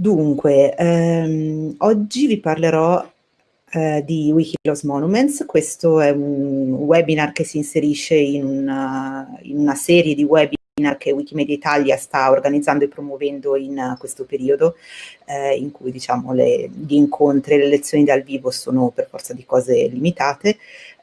Dunque, ehm, oggi vi parlerò eh, di Wikiloss Monuments. Questo è un webinar che si inserisce in una, in una serie di webinar che Wikimedia Italia sta organizzando e promuovendo in questo periodo, eh, in cui diciamo, le, gli incontri e le lezioni dal vivo sono per forza di cose limitate,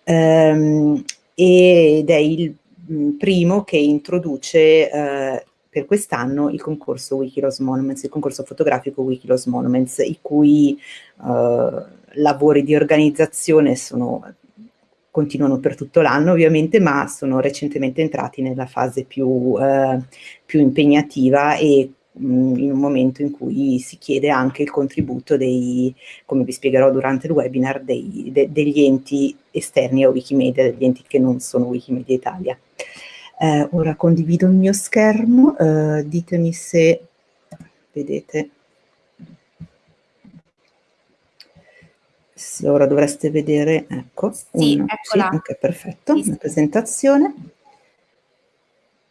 ehm, ed è il mm, primo che introduce eh, per quest'anno il concorso Wikiloss Monuments, il concorso fotografico Wikiloss Monuments, i cui eh, lavori di organizzazione sono, continuano per tutto l'anno ovviamente, ma sono recentemente entrati nella fase più, eh, più impegnativa e in un momento in cui si chiede anche il contributo dei, come vi spiegherò durante il webinar, dei, de, degli enti esterni a Wikimedia, degli enti che non sono Wikimedia Italia. Eh, ora condivido il mio schermo, eh, ditemi se vedete Sì, ora dovreste vedere, ecco, sì, un, sì, ok, perfetto, sì, una presentazione.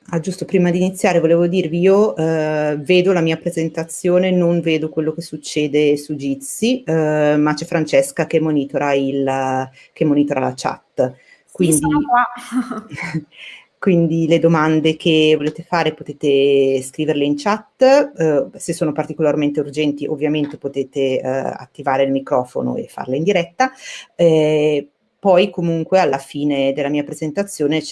Ah, giusto prima di iniziare volevo dirvi, io eh, vedo la mia presentazione, non vedo quello che succede su Jitsi, eh, ma c'è Francesca che monitora, il, che monitora la chat. Quindi, sì, sono qua. quindi le domande che volete fare potete scriverle in chat, eh, se sono particolarmente urgenti ovviamente potete eh, attivare il microfono e farle in diretta, eh, poi comunque alla fine della mia presentazione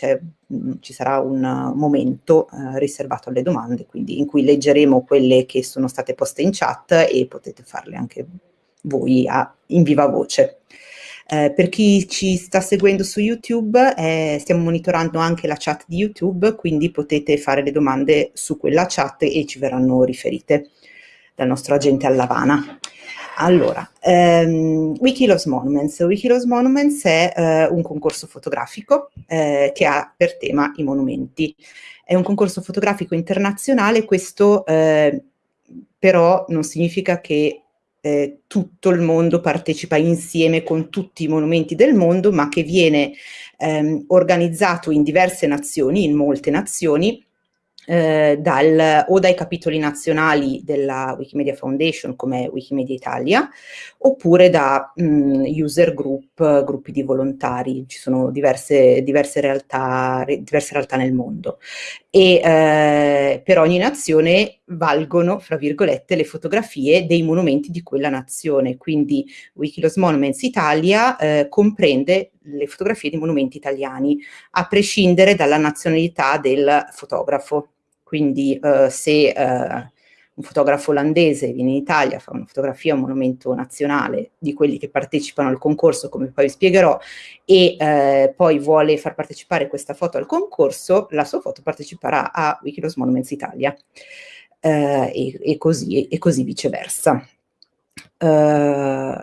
mh, mm, ci sarà un momento eh, riservato alle domande, quindi in cui leggeremo quelle che sono state poste in chat e potete farle anche voi a, in viva voce. Eh, per chi ci sta seguendo su YouTube, eh, stiamo monitorando anche la chat di YouTube, quindi potete fare le domande su quella chat e ci verranno riferite dal nostro agente Allavana. Allora, ehm, Wikiloves Monuments. Wikiloves Monuments è eh, un concorso fotografico eh, che ha per tema i monumenti. È un concorso fotografico internazionale, questo eh, però non significa che eh, tutto il mondo partecipa insieme con tutti i monumenti del mondo, ma che viene ehm, organizzato in diverse nazioni, in molte nazioni, eh, dal, o dai capitoli nazionali della Wikimedia Foundation come Wikimedia Italia oppure da mh, mm, user group, gruppi di volontari, ci sono diverse, diverse, realtà, diverse realtà nel mondo. E eh, per ogni nazione valgono, fra virgolette, le fotografie dei monumenti di quella nazione, quindi Wikilos Monuments Italia eh, comprende le fotografie di monumenti italiani, a prescindere dalla nazionalità del fotografo. Quindi eh, se eh, un fotografo olandese viene in Italia, fa una fotografia a un monumento nazionale di quelli che partecipano al concorso, come poi vi spiegherò, e eh, poi vuole far partecipare questa foto al concorso, la sua foto parteciperà a Wikilos Monuments Italia eh, e, e, così, e, così, viceversa. Uh,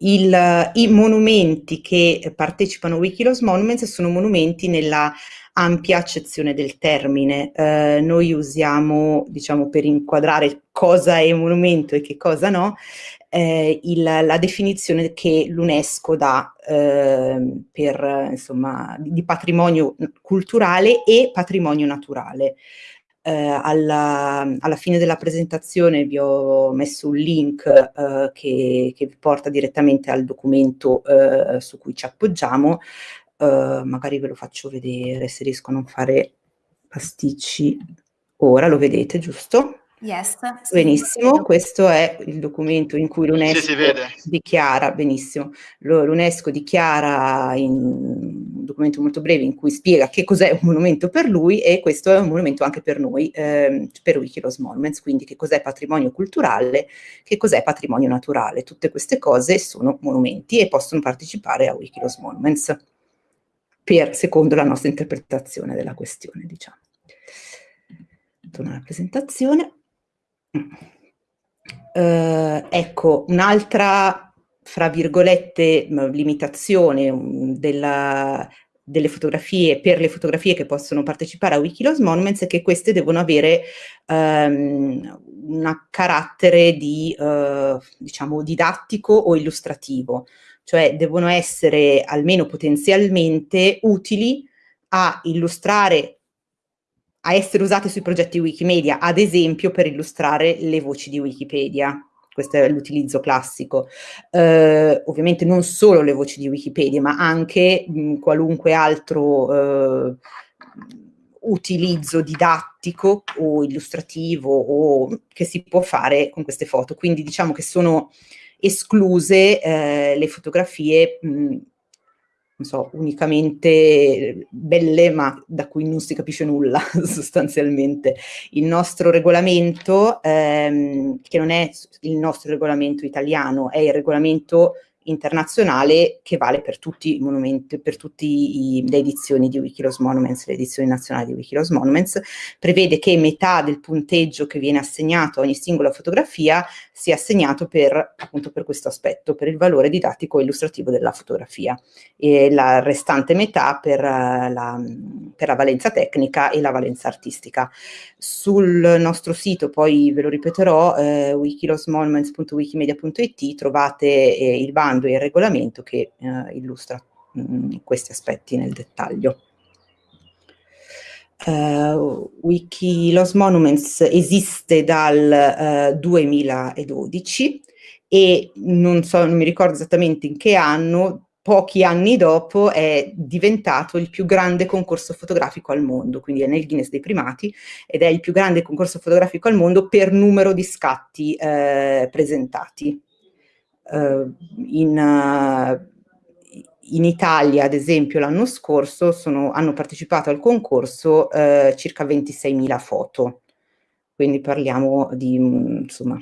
il, I monumenti che partecipano a Wikilos Monuments sono monumenti nella ampia accezione del termine. Eh, noi usiamo, diciamo, per inquadrare cosa è monumento e che cosa no, eh, il, la definizione che l'UNESCO dà eh, per, insomma, di patrimonio culturale e patrimonio naturale. Eh, alla, alla, fine della presentazione vi ho messo un link eh, che, che, vi porta direttamente al documento eh, su cui ci appoggiamo, eh, magari ve lo faccio vedere se riesco a non fare pasticci ora, lo vedete giusto? Yes. Benissimo, questo è il documento in cui l'UNESCO sì, dichiara, benissimo, l'UNESCO dichiara in un documento molto breve in cui spiega che cos'è un monumento per lui e questo è un monumento anche per noi, ehm, per Wikilos Monuments, quindi che cos'è patrimonio culturale, che cos'è patrimonio naturale, tutte queste cose sono monumenti e possono partecipare a Wikilos Monuments, per, secondo la nostra interpretazione della questione, diciamo. Torno alla presentazione. Uh, ecco, un'altra, fra virgolette, limitazione della, delle fotografie, per le fotografie che possono partecipare a Wikiloves Monuments è che queste devono avere um, un carattere di, uh, diciamo, didattico o illustrativo, cioè devono essere almeno potenzialmente utili a illustrare a essere usate sui progetti Wikimedia, ad esempio per illustrare le voci di Wikipedia questo è l'utilizzo classico. Eh, ovviamente non solo le voci di Wikipedia, ma anche mh, qualunque altro eh, utilizzo didattico o illustrativo o che si può fare con queste foto. Quindi diciamo che sono escluse eh, le fotografie mh, so, unicamente belle ma da cui non si capisce nulla sostanzialmente. Il nostro regolamento, ehm, che non è il nostro regolamento italiano, è il regolamento internazionale che vale per tutti i monumenti, per tutte le edizioni di Wikilos Monuments, le edizioni nazionali di Wikilos Monuments, prevede che metà del punteggio che viene assegnato a ogni singola fotografia sia assegnato per, appunto per questo aspetto, per il valore didattico e illustrativo della fotografia e la restante metà per la, per la valenza tecnica e la valenza artistica. Sul nostro sito, poi ve lo ripeterò, eh, wikilosmonuments.wikimedia.it trovate eh, il bando e il regolamento che eh, illustra mh, mm, questi aspetti nel dettaglio. Uh, Wikilos Monuments esiste dal uh, eh, 2012 e non so, non mi ricordo esattamente in che anno, pochi anni dopo è diventato il più grande concorso fotografico al mondo, quindi è nel Guinness dei primati ed è il più grande concorso fotografico al mondo per numero di scatti eh, presentati. Uh, in, uh, in, Italia, ad esempio, l'anno scorso sono, hanno partecipato al concorso uh, circa 26.000 foto, quindi parliamo di insomma,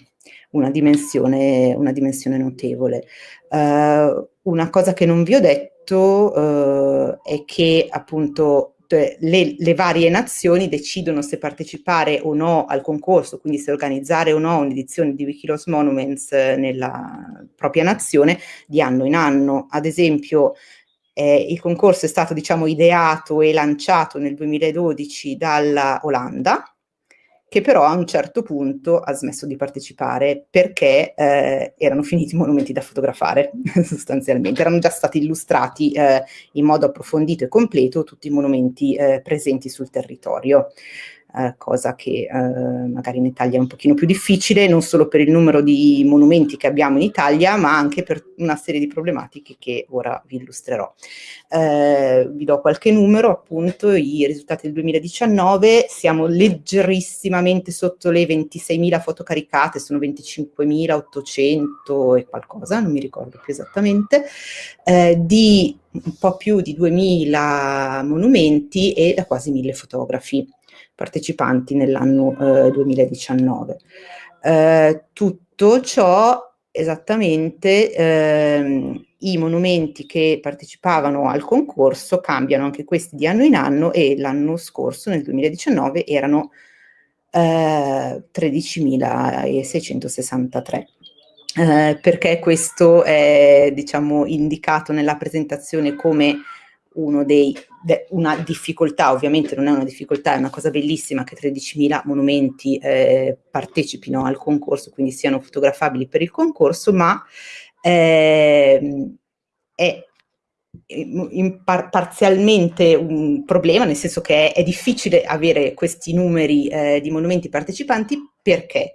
una, dimensione, una dimensione notevole. Una cosa che non vi ho detto eh, è che appunto le, le, varie nazioni decidono se partecipare o no al concorso, quindi se organizzare o no un'edizione di Wikilos Monuments nella propria nazione di anno in anno. Ad esempio eh, il concorso è stato diciamo ideato e lanciato nel 2012 dalla Olanda, che però a un certo punto ha smesso di partecipare perché eh, erano finiti i monumenti da fotografare sostanzialmente, erano già stati illustrati eh, in modo approfondito e completo tutti i monumenti eh, presenti sul territorio eh, cosa che eh, magari in Italia è un pochino più difficile, non solo per il numero di monumenti che abbiamo in Italia, ma anche per una serie di problematiche che ora vi illustrerò. Eh, vi do qualche numero, appunto, i risultati del 2019, siamo leggerissimamente sotto le 26.000 foto caricate, sono 25.800 e qualcosa, non mi ricordo più esattamente, eh, di un po' più di 2.000 monumenti e da quasi 1.000 fotografi partecipanti nell'anno eh, 2019. Eh, tutto ciò esattamente ehm, i monumenti che partecipavano al concorso cambiano anche questi di anno in anno e l'anno scorso, nel 2019, erano eh, 13.663. Eh, perché questo è diciamo, indicato nella presentazione come dei, de, una difficoltà, ovviamente non è una difficoltà, è una cosa bellissima che 13.000 monumenti eh, partecipino al concorso, quindi siano fotografabili per il concorso, ma eh, è par parzialmente un problema, nel senso che è, è difficile avere questi numeri eh, di monumenti partecipanti perché?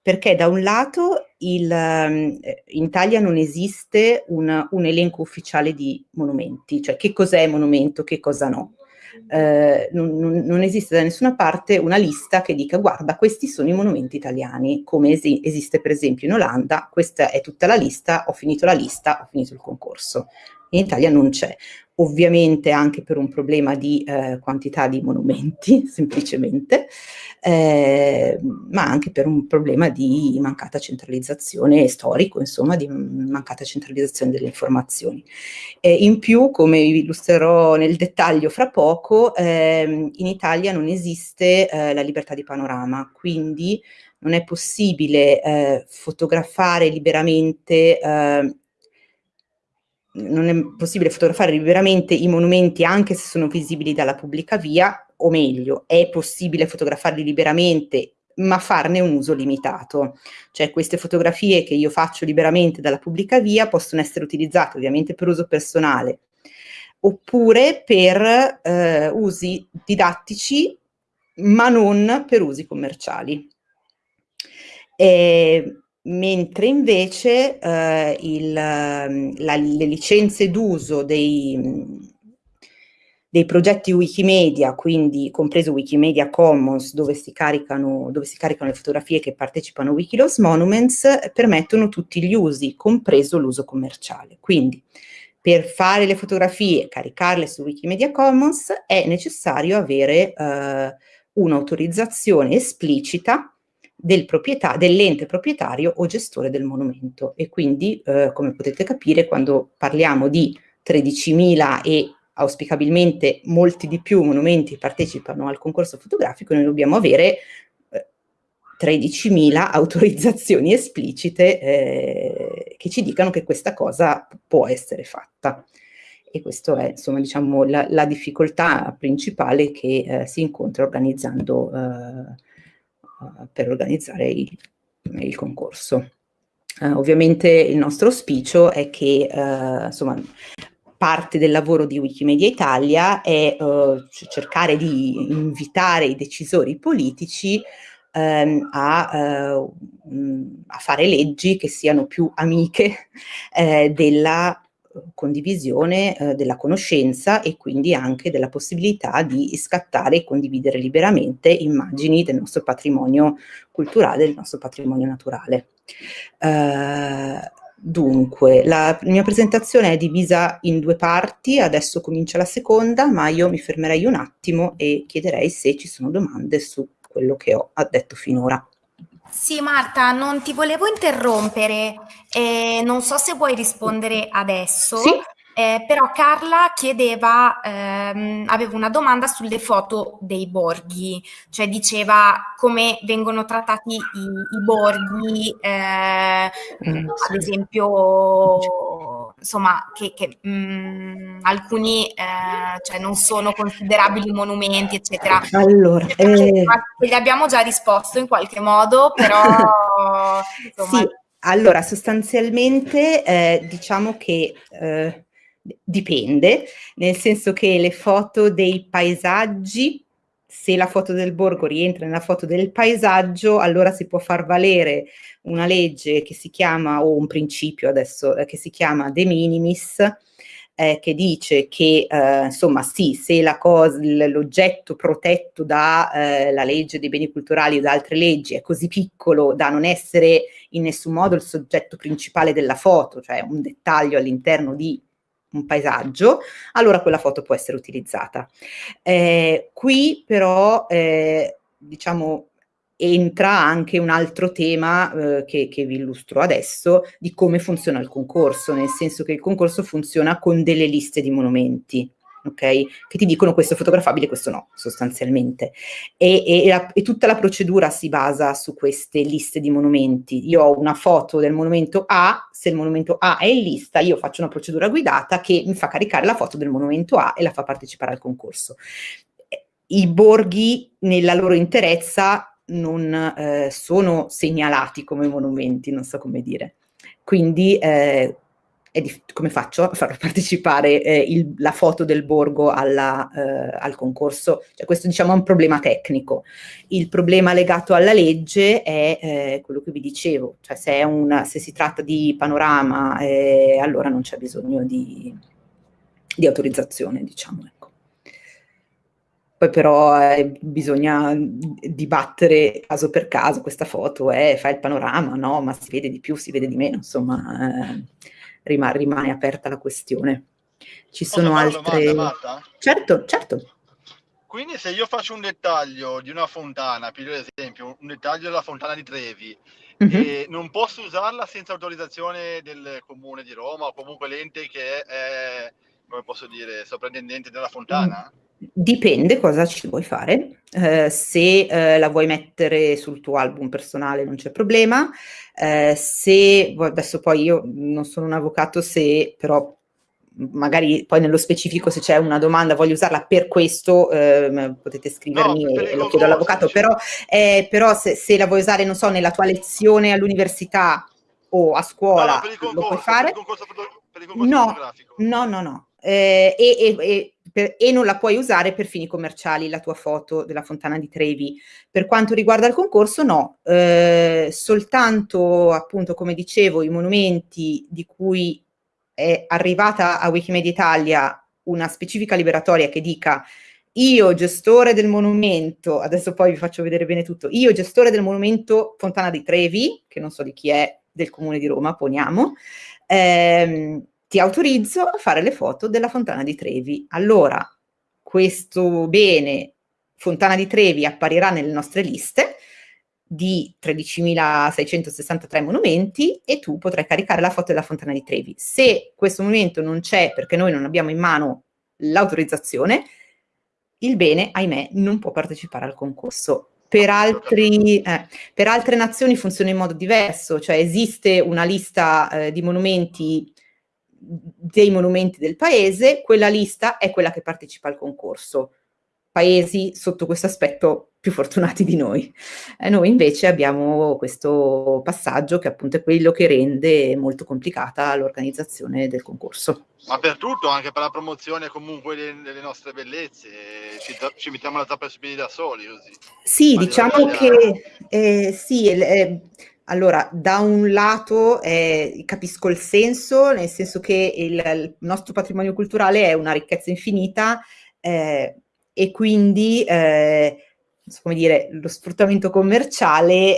Perché da un lato il, ehm, in Italia non esiste un, un, elenco ufficiale di monumenti, cioè che cos'è monumento, che cosa no. Eh, non, non, esiste da nessuna parte una lista che dica guarda questi sono i monumenti italiani, come esi esiste per esempio in Olanda, questa è tutta la lista, ho finito la lista, ho finito il concorso. In Italia non c'è ovviamente anche per un problema di eh, quantità di monumenti, semplicemente, eh, ma anche per un problema di mancata centralizzazione storico, insomma, di mancata centralizzazione delle informazioni. Eh, in più, come vi illustrerò nel dettaglio fra poco, ehm, in Italia non esiste eh, la libertà di panorama, quindi non è possibile eh, fotografare liberamente eh, non è possibile fotografare liberamente i monumenti anche se sono visibili dalla pubblica via, o meglio, è possibile fotografarli liberamente ma farne un uso limitato. Cioè queste fotografie che io faccio liberamente dalla pubblica via possono essere utilizzate ovviamente per uso personale, oppure per eh, usi didattici ma non per usi commerciali. E, mentre invece eh, il, la, le licenze d'uso dei, dei progetti Wikimedia, quindi compreso Wikimedia Commons, dove si caricano, dove si caricano le fotografie che partecipano a Wikiloves Monuments, permettono tutti gli usi, compreso l'uso commerciale. Quindi per fare le fotografie e caricarle su Wikimedia Commons è necessario avere eh, un'autorizzazione esplicita del proprietà, dell'ente proprietario o gestore del monumento e quindi eh, come potete capire quando parliamo di 13.000 e auspicabilmente molti di più monumenti partecipano al concorso fotografico noi dobbiamo avere 13.000 autorizzazioni esplicite eh, che ci dicano che questa cosa può essere fatta. E questa è insomma diciamo la, la difficoltà principale che eh, si incontra organizzando per organizzare il, il concorso. Uh, ovviamente il nostro auspicio è che uh, insomma, parte del lavoro di Wikimedia Italia è uh, cercare di invitare i decisori politici ehm, a, a, fare leggi che siano più amiche della condivisione eh, della conoscenza e quindi anche della possibilità di scattare e condividere liberamente immagini del nostro patrimonio culturale, del nostro patrimonio naturale. Uh, dunque, la mia presentazione è divisa in due parti, adesso comincia la seconda, ma io mi fermerei un attimo e chiederei se ci sono domande su quello che ho detto finora. Sì, Marta, non ti volevo interrompere, eh, non so se vuoi rispondere adesso, sì. Eh, però Carla chiedeva, ehm, aveva una domanda sulle foto dei borghi, cioè diceva come vengono trattati i, i borghi, eh, mm, ad esempio insomma, che, che mh, mm, alcuni eh, cioè non sono considerabili monumenti, eccetera. Allora, eh... Gli abbiamo già risposto in qualche modo, però... insomma... Sì, allora sostanzialmente eh, diciamo che eh, dipende, nel senso che le foto dei paesaggi se la foto del borgo rientra nella foto del paesaggio, allora si può far valere una legge che si chiama, o un principio adesso, eh, che si chiama de minimis, eh, che dice che eh, insomma sì, se l'oggetto protetto dalla eh, legge dei beni culturali o da altre leggi è così piccolo da non essere in nessun modo il soggetto principale della foto, cioè un dettaglio all'interno di un paesaggio, allora quella foto può essere utilizzata. Eh, qui però, eh, diciamo, entra anche un altro tema eh, che, che, vi illustro adesso di come funziona il concorso, nel senso che il concorso funziona con delle liste di monumenti ok? Che ti dicono questo è fotografabile, questo no, sostanzialmente. E, e, la, e, tutta la procedura si basa su queste liste di monumenti. Io ho una foto del monumento A, se il monumento A è in lista, io faccio una procedura guidata che mi fa caricare la foto del monumento A e la fa partecipare al concorso. I borghi nella loro interezza non eh, sono segnalati come monumenti, non so come dire. Quindi eh, come faccio a far partecipare eh, il, la foto del borgo alla, eh, al concorso? Cioè, questo diciamo è un problema tecnico. Il problema legato alla legge è eh, quello che vi dicevo, cioè se, una, se si tratta di panorama eh, allora non c'è bisogno di, di, autorizzazione, diciamo. Ecco. Poi però eh, bisogna dibattere caso per caso questa foto, eh, fa il panorama, no? Ma si vede di più, si vede di meno, insomma eh, rima, rimane aperta la questione. Ci sono altre... Domanda, certo, certo. Quindi se io faccio un dettaglio di una fontana, per esempio un dettaglio della fontana di Trevi, mm-hmm. e non posso usarla senza autorizzazione del comune di Roma o comunque l'ente che è, come posso dire, soprintendente della fontana? Mm. Dipende cosa ci vuoi fare. Eh, se eh, la vuoi mettere sul tuo album personale non c'è problema. Eh, se adesso poi io non sono un avvocato, se però magari poi nello specifico se c'è una domanda voglio usarla per questo eh, potete scrivermi no, e, e lo chiedo all'avvocato. però, eh, però se, se, la vuoi usare non so nella tua lezione all'università o a scuola no, no, concorso, lo puoi fare per il concorso, per il concorso no, no no no. Eh, e, e, e per, e non la puoi usare per fini commerciali, la tua foto della fontana di Trevi. Per quanto riguarda il concorso, no, eh, soltanto appunto, come dicevo, i monumenti di cui è arrivata a Wikimedia Italia una specifica liberatoria che dica io gestore del monumento, adesso poi vi faccio vedere bene tutto, io gestore del monumento Fontana di Trevi, che non so di chi è, del comune di Roma, poniamo, ehm, ti autorizzo a fare le foto della Fontana di Trevi. Allora, questo bene Fontana di Trevi apparirà nelle nostre liste di 13.663 monumenti e tu potrai caricare la foto della Fontana di Trevi. Se questo monumento non c'è perché noi non abbiamo in mano l'autorizzazione, il bene, ahimè, non può partecipare al concorso. Per, altri, eh, per altre nazioni funziona in modo diverso, cioè esiste una lista eh, di monumenti dei monumenti del paese, quella lista è quella che partecipa al concorso. Paesi sotto questo aspetto più fortunati di noi. Eh, noi invece abbiamo questo passaggio che appunto è quello che rende molto complicata l'organizzazione del concorso. Ma per tutto, anche per la promozione comunque delle, nostre bellezze, ci, ci, mettiamo la zappa sui piedi da soli così. Sì, Ma diciamo che eh, sì, eh, allora, da un lato eh, capisco il senso, nel senso che il, il, nostro patrimonio culturale è una ricchezza infinita eh, e quindi, eh, come dire, lo sfruttamento commerciale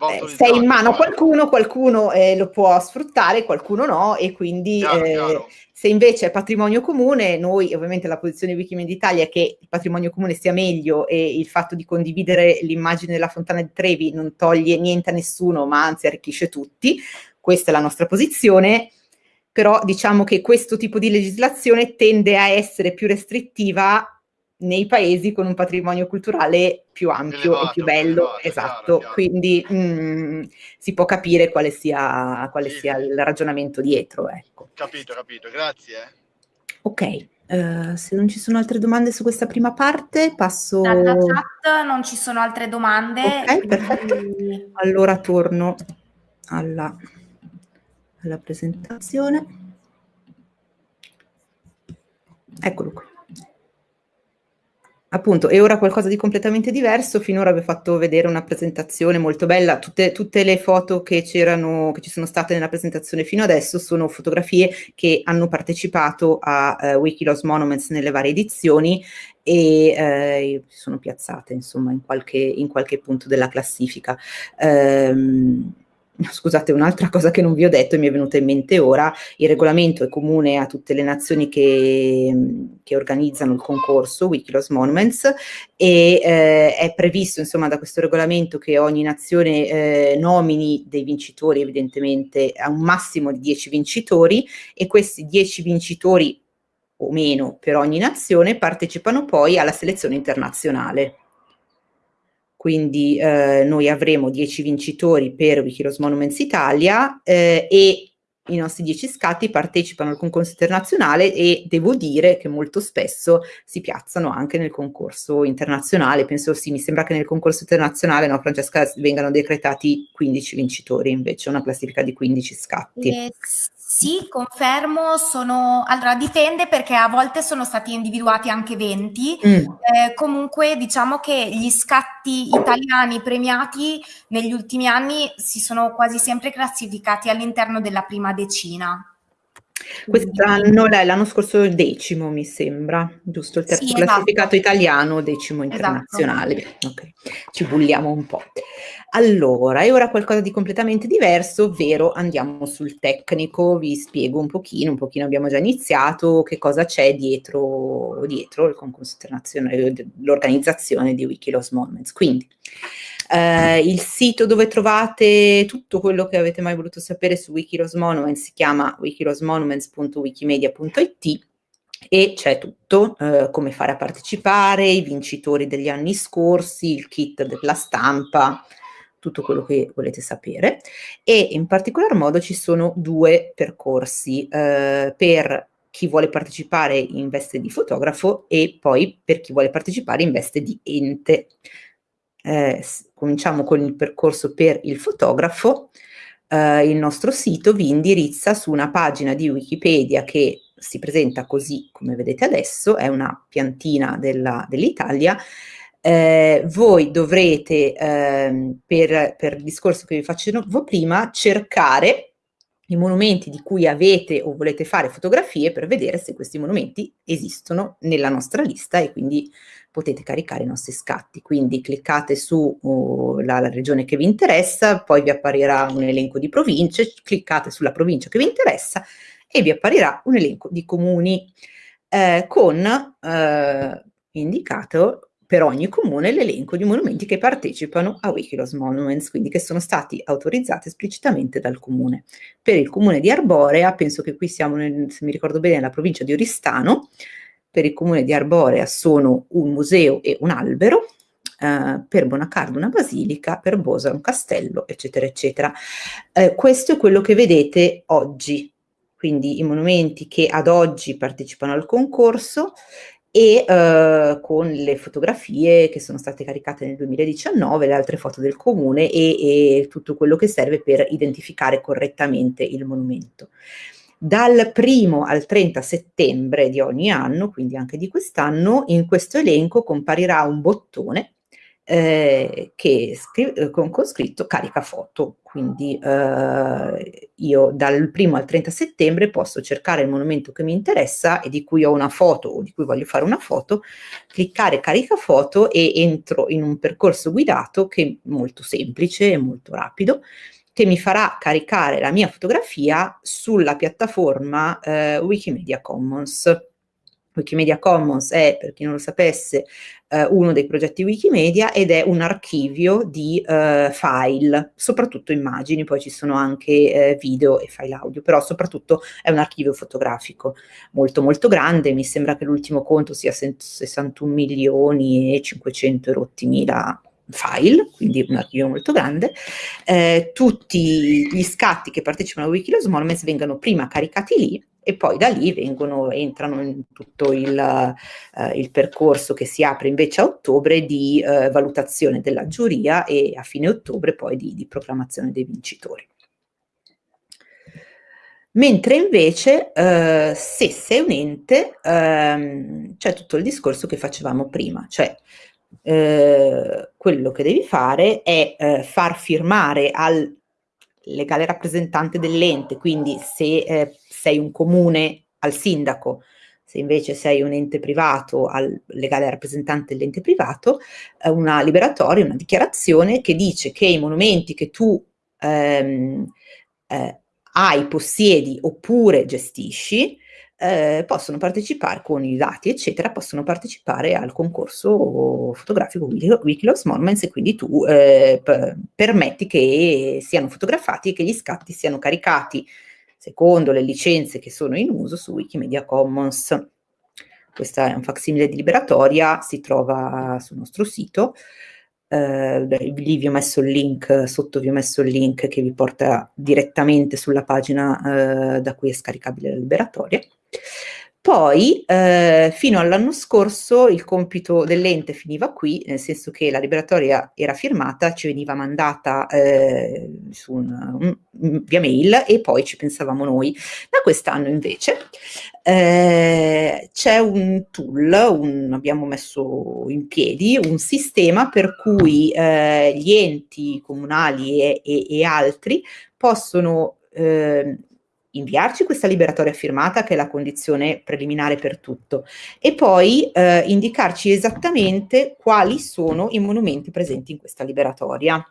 eh, sei in mano a qualcuno, qualcuno eh, lo può sfruttare, qualcuno no, e quindi chiaro, eh, chiaro. se invece è patrimonio comune, noi ovviamente la posizione di Wikimedia Italia è che il patrimonio comune sia meglio e il fatto di condividere l'immagine della fontana di Trevi non toglie niente a nessuno, ma anzi arricchisce tutti, questa è la nostra posizione, però diciamo che questo tipo di legislazione tende a essere più restrittiva nei paesi con un patrimonio culturale più ampio elevato, e più bello, elevato, esatto, chiaro, chiaro. quindi mh, mm, si può capire quale sia, quale sì, sia il ragionamento dietro. Ecco. Capito, capito, grazie. Ok, uh, se non ci sono altre domande su questa prima parte, passo... Dalla chat non ci sono altre domande. Ok, quindi... perfetto. Allora torno alla, alla presentazione. Eccolo qui appunto, e ora qualcosa di completamente diverso. Finora vi ho fatto vedere una presentazione molto bella. Tutte, tutte le foto che c'erano, che ci sono state nella presentazione fino adesso sono fotografie che hanno partecipato a uh, Wikiloss Monuments nelle varie edizioni e eh, sono piazzate insomma in qualche, in qualche punto della classifica. Um, scusate, un'altra cosa che non vi ho detto e mi è venuta in mente ora, il regolamento è comune a tutte le nazioni che, che organizzano il concorso Wikiloss Monuments e eh, è previsto insomma da questo regolamento che ogni nazione eh, nomini dei vincitori evidentemente a un massimo di 10 vincitori e questi 10 vincitori o meno per ogni nazione partecipano poi alla selezione internazionale quindi eh, noi avremo 10 vincitori per Wikilos Monuments Italia eh, e i nostri 10 scatti partecipano al concorso internazionale e devo dire che molto spesso si piazzano anche nel concorso internazionale, penso sì, mi sembra che nel concorso internazionale, no Francesca, vengano decretati 15 vincitori invece, una classifica di 15 scatti. Yes. Sì, confermo, sono... Allora, dipende perché a volte sono stati individuati anche 20. Mm. Eh, comunque, diciamo che gli scatti italiani premiati negli ultimi anni si sono quasi sempre classificati all'interno della prima decina. Quest'anno, l'anno scorso il decimo mi sembra, giusto? Il terzo sì, classificato esatto. italiano, decimo esatto. internazionale. Esatto. Okay. Ci bulliamo un po'. Allora, e ora qualcosa di completamente diverso, ovvero andiamo sul tecnico, vi spiego un pochino, un pochino abbiamo già iniziato, che cosa c'è dietro, dietro il concorso internazionale, l'organizzazione di Wikiloss Moments. Quindi, eh, il sito dove trovate tutto quello che avete mai voluto sapere su Wikiloss Monuments si chiama wikilossmonuments.wikimedia.it e c'è tutto, eh, come fare a partecipare, i vincitori degli anni scorsi, il kit della stampa, tutto quello che volete sapere. E in particolar modo ci sono due percorsi eh, per chi vuole partecipare in veste di fotografo e poi per chi vuole partecipare in veste di ente eh, cominciamo con il percorso per il fotografo, eh, il nostro sito vi indirizza su una pagina di Wikipedia che si presenta così come vedete adesso, è una piantina dell'Italia, eh, voi dovrete, eh, per, per il discorso che vi facevo prima, cercare i monumenti di cui avete o volete fare fotografie per vedere se questi monumenti esistono nella nostra lista e quindi potete caricare i nostri scatti. Quindi cliccate su uh, regione che vi interessa, poi vi apparirà un elenco di province, cliccate sulla provincia che vi interessa e vi apparirà un elenco di comuni eh, con eh, indicato per ogni comune l'elenco di monumenti che partecipano a Wikiloss Monuments, quindi che sono stati autorizzati esplicitamente dal comune. Per il comune di Arborea, penso che qui siamo, nel, se mi ricordo bene, nella provincia di Oristano, per il comune di Arborea sono un museo e un albero, Uh, per Bonacardo una basilica, per Bosa un castello, eccetera, eccetera. Uh, questo è quello che vedete oggi, quindi i monumenti che ad oggi partecipano al concorso e uh, con le fotografie che sono state caricate nel 2019, le altre foto del comune e, e tutto quello che serve per identificare correttamente il monumento. Dal primo al 30 settembre di ogni anno, quindi anche di quest'anno, in questo elenco comparirà un bottone eh, che con, con, scritto carica foto, quindi eh, io dal primo al 30 settembre posso cercare il monumento che mi interessa e di cui ho una foto o di cui voglio fare una foto, cliccare carica foto e entro in un percorso guidato che è molto semplice e molto rapido, che mi farà caricare la mia fotografia sulla piattaforma eh, Wikimedia Commons. Wikimedia Commons è, per chi non lo sapesse, eh, uno dei progetti Wikimedia ed è un archivio di eh, file, soprattutto immagini, poi ci sono anche eh, video e file audio, però soprattutto è un archivio fotografico molto molto grande, mi sembra che l'ultimo conto sia 61 milioni e 500 rotti mila file, quindi un archivio molto grande, eh, tutti gli scatti che partecipano a Wikileaks Monuments vengono prima caricati lì e poi da lì vengono, entrano in tutto il, eh, il, percorso che si apre invece a ottobre di eh, valutazione della giuria e a fine ottobre poi di, di proclamazione dei vincitori. Mentre invece eh, se sei un ente ehm, c'è tutto il discorso che facevamo prima, cioè eh, quello che devi fare è eh, far firmare al legale rappresentante dell'ente, quindi se eh, sei un comune al sindaco, se invece sei un ente privato al legale rappresentante dell'ente privato, eh, una liberatoria, una dichiarazione che dice che i monumenti che tu ehm, eh, hai, possiedi oppure gestisci, eh, possono partecipare con i dati, eccetera, possono partecipare al concorso fotografico Wikilox Monuments e quindi tu eh, permetti che siano fotografati e che gli scatti siano caricati secondo le licenze che sono in uso su Wikimedia Commons. Questa è un facsimile di liberatoria, si trova sul nostro sito. Eh, lì vi ho messo il link, sotto vi ho messo il link che vi porta direttamente sulla pagina eh, da cui è scaricabile la liberatoria. Poi, eh, fino all'anno scorso, il compito dell'ente finiva qui, nel senso che la liberatoria era firmata, ci veniva mandata eh, un, un, via mail e poi ci pensavamo noi. Da quest'anno invece eh, c'è un tool, un, abbiamo messo in piedi un sistema per cui eh, gli enti comunali e, e, e altri possono eh, inviarci questa liberatoria firmata che è la condizione preliminare per tutto e poi eh, indicarci esattamente quali sono i monumenti presenti in questa liberatoria.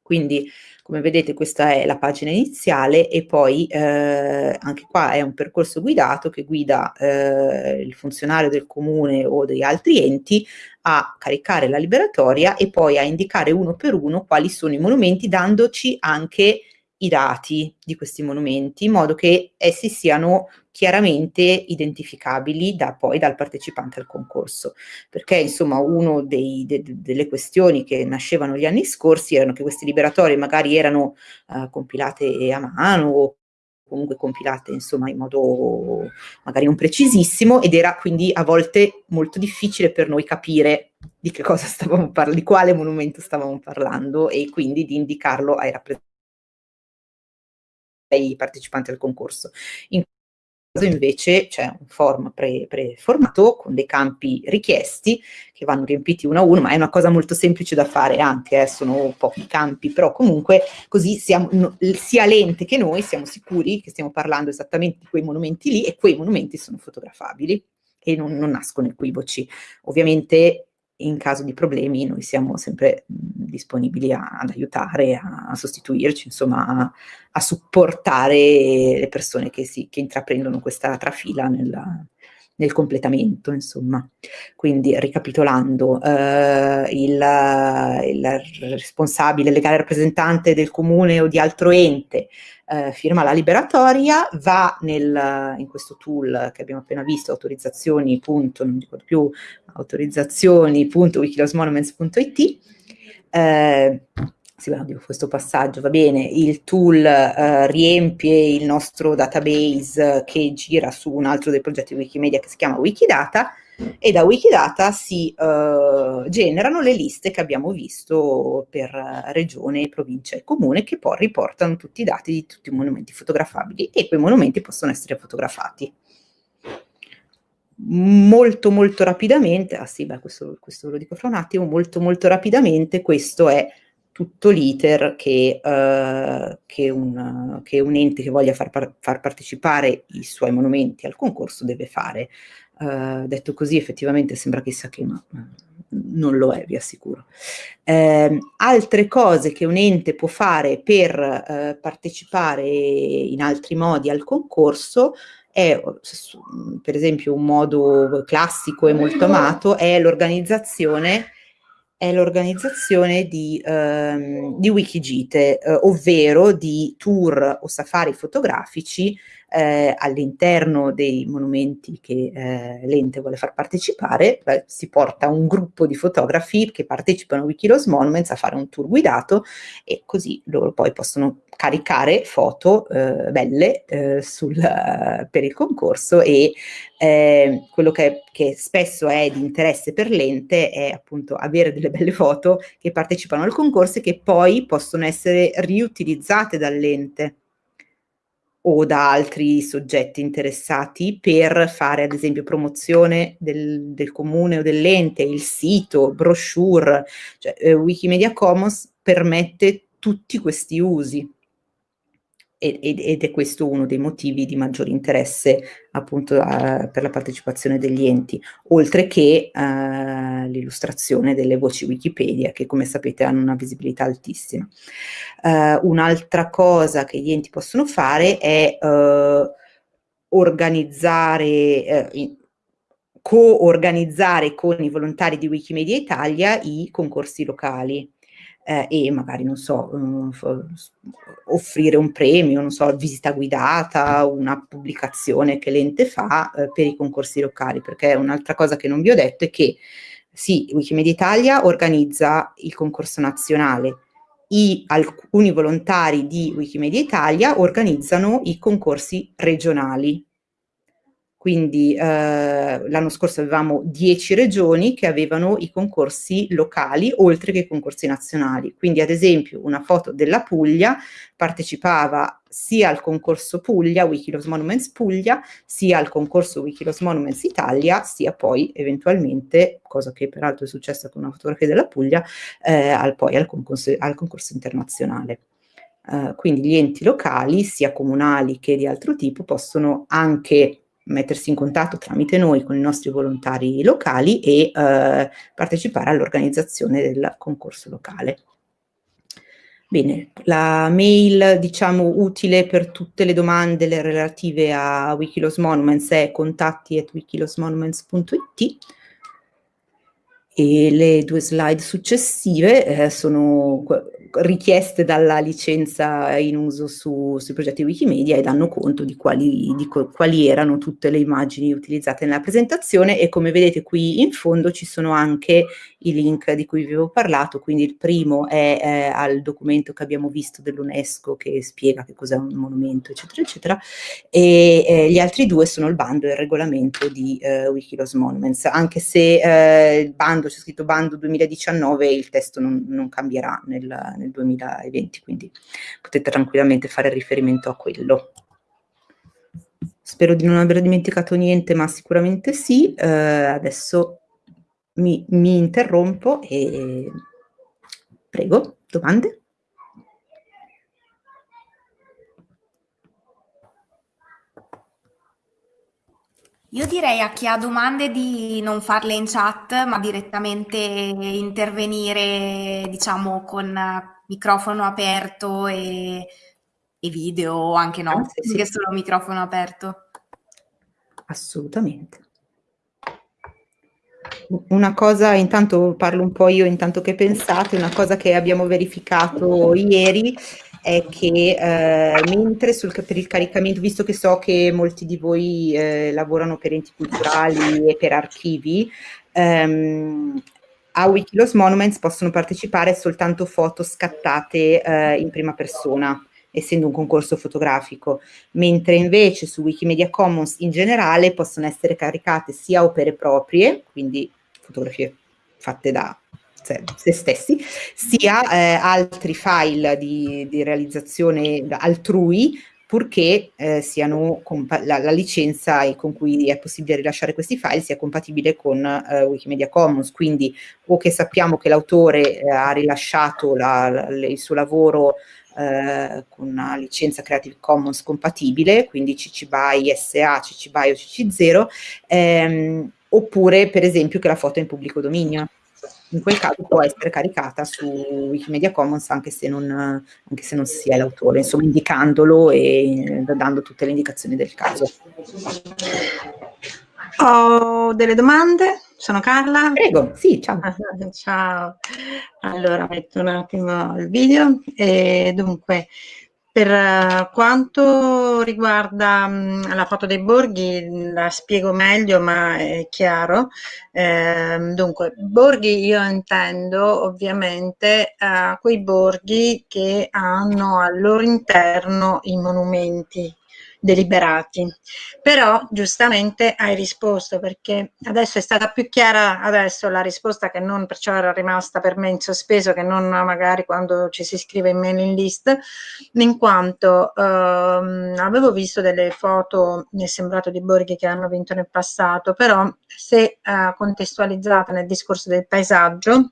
Quindi come vedete questa è la pagina iniziale e poi eh, anche qua è un percorso guidato che guida eh, il funzionario del comune o degli altri enti a caricare la liberatoria e poi a indicare uno per uno quali sono i monumenti dandoci anche i dati di questi monumenti in modo che essi siano chiaramente identificabili da, poi dal partecipante al concorso. Perché insomma una de, delle questioni che nascevano gli anni scorsi erano che queste liberatorie magari erano uh, compilate a mano o comunque compilate insomma in modo magari non precisissimo ed era quindi a volte molto difficile per noi capire di che cosa stavamo parlando, di quale monumento stavamo parlando e quindi di indicarlo ai rappresentanti ai partecipanti al concorso. In invece c'è un form pre, preformato con dei campi richiesti che vanno riempiti uno a uno, ma è una cosa molto semplice da fare anche, eh, sono pochi campi, però comunque così siamo, no, sia l'ente che noi siamo sicuri che stiamo parlando esattamente di quei monumenti lì e quei monumenti sono fotografabili e non, non nascono equivoci. Ovviamente in caso di problemi noi siamo sempre disponibili a, ad aiutare, a, a sostituirci, insomma a, a, supportare le persone che, si, che intraprendono questa trafila nella, nel completamento, insomma. Quindi, ricapitolando, eh, il, il, responsabile legale rappresentante del comune o di altro ente eh, firma la liberatoria, va nel, in questo tool che abbiamo appena visto, autorizzazioni, punto, non ricordo più, autorizzazioni.wikilosmonuments.it, eh, sì, dico questo passaggio, va bene, il tool eh, riempie il nostro database che gira su un altro dei progetti Wikimedia che si chiama Wikidata e da Wikidata si eh, generano le liste che abbiamo visto per regione, provincia e comune che poi riportano tutti i dati di tutti i monumenti fotografabili e quei monumenti possono essere fotografati. Molto molto rapidamente, ah sì, beh, questo, questo lo dico fra un attimo, molto molto rapidamente questo è tutto l'iter che, uh, che, che, un, ente che voglia far, par far, partecipare i suoi monumenti al concorso deve fare. Uh, detto così effettivamente sembra chissà che, ma non lo è, vi assicuro. Eh, altre cose che un ente può fare per eh, partecipare in altri modi al concorso è, per esempio, un modo classico e molto amato, è l'organizzazione è l'organizzazione di, ehm, di Wikigite, eh, ovvero di tour o safari fotografici eh, all'interno dei monumenti che eh, l'ente vuole far partecipare, beh, si porta un gruppo di fotografi che partecipano a Wikilos Monuments a fare un tour guidato e così loro poi possono caricare foto eh, belle eh, sul, per il concorso e eh, quello che, che, spesso è di interesse per l'ente è appunto avere delle belle foto che partecipano al concorso e che poi possono essere riutilizzate dall'ente o da altri soggetti interessati per fare ad esempio promozione del, del comune o dell'ente, il sito, brochure, cioè eh, Wikimedia Commons permette tutti questi usi ed, è questo uno dei motivi di maggiore interesse appunto uh, per la partecipazione degli enti, oltre che uh, l'illustrazione delle voci Wikipedia che come sapete hanno una visibilità altissima. Uh, un'altra cosa che gli enti possono fare è organizzare, co-organizzare con i volontari di Wikimedia Italia i concorsi locali eh, e magari, non so, um, offrire un premio, non so, visita guidata, una pubblicazione che l'ente fa eh, per i concorsi locali, perché un'altra cosa che non vi ho detto è che sì, Wikimedia Italia organizza il concorso nazionale, i, alcuni volontari di Wikimedia Italia organizzano i concorsi regionali, quindi eh, l'anno scorso avevamo 10 regioni che avevano i concorsi locali oltre che i concorsi nazionali. Quindi ad esempio una foto della Puglia partecipava sia al concorso Puglia, Wikilos Monuments Puglia, sia al concorso Wikilos Monuments Italia, sia poi eventualmente, cosa che peraltro è successa con una fotografia della Puglia, eh, al, poi al concorso, al concorso internazionale. Uh, quindi gli enti locali, sia comunali che di altro tipo, possono anche mettersi in contatto tramite noi con i nostri volontari locali e eh, partecipare all'organizzazione del concorso locale. Bene, la mail diciamo utile per tutte le domande relative a Wikilos Monuments è contatti at wikilosmonuments.it e le due slide successive eh, sono richieste dalla licenza in uso su, sui progetti Wikimedia e danno conto di quali, di quali, erano tutte le immagini utilizzate nella presentazione e come vedete qui in fondo ci sono anche i link di cui vi avevo parlato, quindi il primo è eh, al documento che abbiamo visto dell'UNESCO che spiega che cos'è un monumento eccetera eccetera e eh, gli altri due sono il bando e il regolamento di eh, Wikilos Monuments, anche se eh, il bando, c'è scritto bando 2019 il testo non, non cambierà nel nel 2020, quindi potete tranquillamente fare riferimento a quello. spero di non aver dimenticato niente, ma sicuramente sì. Eh, adesso mi, mi interrompo e prego, domande? Io direi a chi ha domande di non farle in chat, ma direttamente intervenire, diciamo, con microfono aperto e, e video, anche no, Ah, sì, sì. che solo microfono aperto. Assolutamente. Una cosa, intanto parlo un po' io, intanto che pensate, una cosa che abbiamo verificato ieri è che eh, mentre sul, per il caricamento, visto che so che molti di voi eh, lavorano per enti culturali e per archivi, ehm, a Wikilos Monuments possono partecipare soltanto foto scattate eh, in prima persona essendo un concorso fotografico, mentre invece su Wikimedia Commons in generale possono essere caricate sia opere proprie, quindi fotografie fatte da se stessi, sia eh, altri file di, di, realizzazione altrui, purché eh, siano la, la, licenza con cui è possibile rilasciare questi file sia compatibile con eh, Wikimedia Commons, quindi o che sappiamo che l'autore eh, ha rilasciato la, la, il suo lavoro eh, con una licenza Creative Commons compatibile, quindi CC BY SA, CC BY o CC0, ehm, oppure per esempio che la foto è in pubblico dominio in quel caso può essere caricata su Wikimedia Commons anche se non, anche se non si è l'autore, insomma indicandolo e dando tutte le indicazioni del caso. Ho delle domande, sono Carla. Prego, sì, ciao. ciao. Allora metto un attimo il video e dunque per eh, quanto riguarda mh, la foto dei borghi, la spiego meglio, ma è chiaro. Eh, dunque, borghi io intendo ovviamente eh, quei borghi che hanno al loro interno i monumenti deliberati. Però giustamente hai risposto perché adesso è stata più chiara adesso la risposta che non perciò era rimasta per me in sospeso che non magari quando ci si iscrive in mailing list in quanto ehm, avevo visto delle foto mi è sembrato di borghi che hanno vinto nel passato però se eh, contestualizzata nel discorso del paesaggio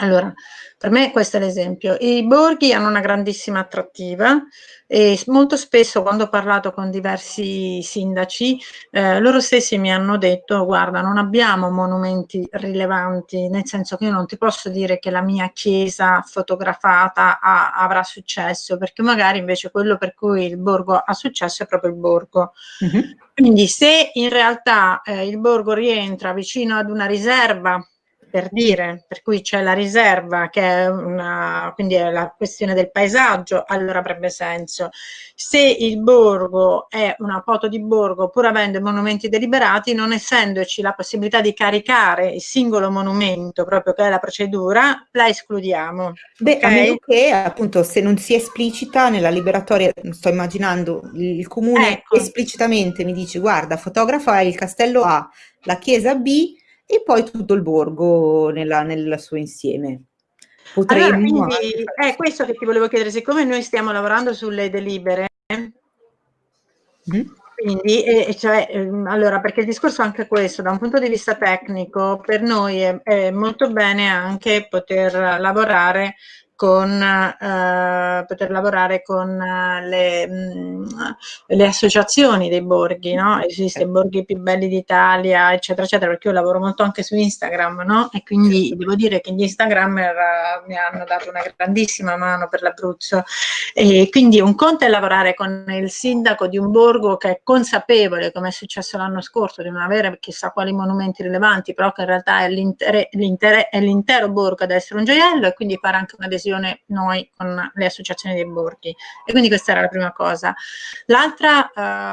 allora, per me questo è l'esempio. I borghi hanno una grandissima attrattiva e molto spesso quando ho parlato con diversi sindaci, eh, loro stessi mi hanno detto guarda non abbiamo monumenti rilevanti, nel senso che io non ti posso dire che la mia chiesa fotografata ha, avrà successo, perché magari invece quello per cui il borgo ha successo è proprio il borgo. Mm -hmm. Quindi se in realtà eh, il borgo rientra vicino ad una riserva per dire, per cui c'è la riserva che è una, quindi è la questione del paesaggio, allora avrebbe senso. Se il borgo è una foto di borgo, pur avendo monumenti deliberati, non essendoci la possibilità di caricare il singolo monumento, proprio che è la procedura, la escludiamo. Beh, okay? a meno che appunto se non si esplicita nella liberatoria, sto immaginando il comune ecco. esplicitamente mi dice guarda, fotografa il castello A, la chiesa B, e poi tutto il borgo nella, nel suo insieme. Potremmo allora, quindi è questo che ti volevo chiedere, siccome noi stiamo lavorando sulle delibere, mm. quindi, eh, cioè, eh, allora, perché il discorso è anche questo, da un punto di vista tecnico, per noi è, è molto bene anche poter lavorare con eh, poter lavorare con eh, le, mh, mm, le, associazioni dei borghi, no? Esiste i borghi più belli d'Italia, eccetera, eccetera, perché io lavoro molto anche su Instagram, no? E quindi devo dire che gli Instagrammer uh, mi hanno dato una grandissima mano per l'Abruzzo. E quindi un conto è lavorare con il sindaco di un borgo che è consapevole, come è successo l'anno scorso, di non avere chissà quali monumenti rilevanti, però che in realtà è l'intero borgo ad essere un gioiello e quindi fare anche un'adesione adesione noi con le associazioni dei borghi. E quindi questa era la prima cosa. L'altra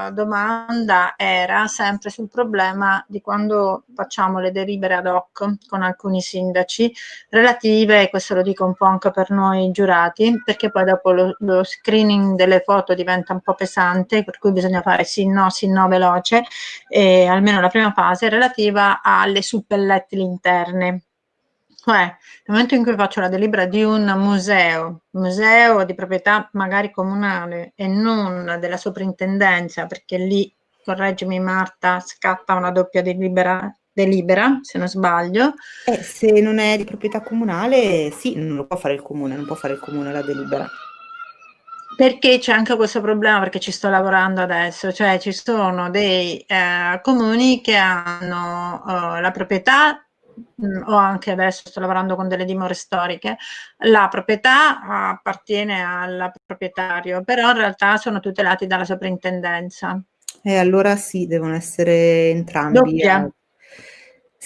eh, domanda era sempre sul problema di quando facciamo le delibere ad hoc con alcuni sindaci relative, questo lo dico un po' anche per noi giurati, perché poi dopo lo, lo screening delle foto diventa un po' pesante, per cui bisogna fare sì, no, sì, no veloce, e almeno la prima fase relativa alle suppellettili interne Cioè, nel momento in cui faccio la delibera di un museo, museo di proprietà magari comunale e non della soprintendenza, perché lì, correggimi Marta, scatta una doppia delibera, delibera se non sbaglio. Eh, se non è di proprietà comunale, sì, non lo può fare il comune, non può fare il comune la delibera. Perché c'è anche questo problema, perché ci sto lavorando adesso, cioè ci sono dei eh, comuni che hanno eh, la proprietà O anche adesso sto lavorando con delle dimore storiche, la proprietà appartiene al proprietario, però in realtà sono tutelati dalla soprintendenza. E allora sì, devono essere entrambi. Doppia.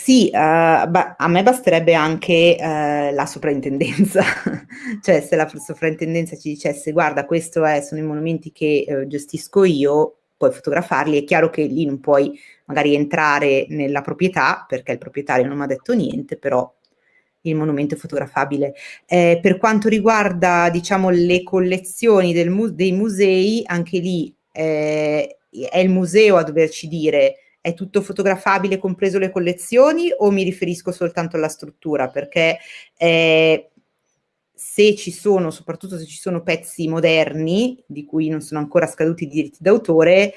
Sì, uh, a me basterebbe anche uh, la soprintendenza, cioè se la soprintendenza ci dicesse guarda questo è, sono i monumenti che uh, gestisco io, puoi fotografarli, è chiaro che lì non puoi magari entrare nella proprietà, perché il proprietario non mi ha detto niente, però il monumento è fotografabile. Eh, per quanto riguarda, diciamo, le collezioni mu dei musei, anche lì eh, è il museo a doverci dire è tutto fotografabile, compreso le collezioni, o mi riferisco soltanto alla struttura? Perché eh, se ci sono, soprattutto se ci sono pezzi moderni, di cui non sono ancora scaduti i diritti d'autore,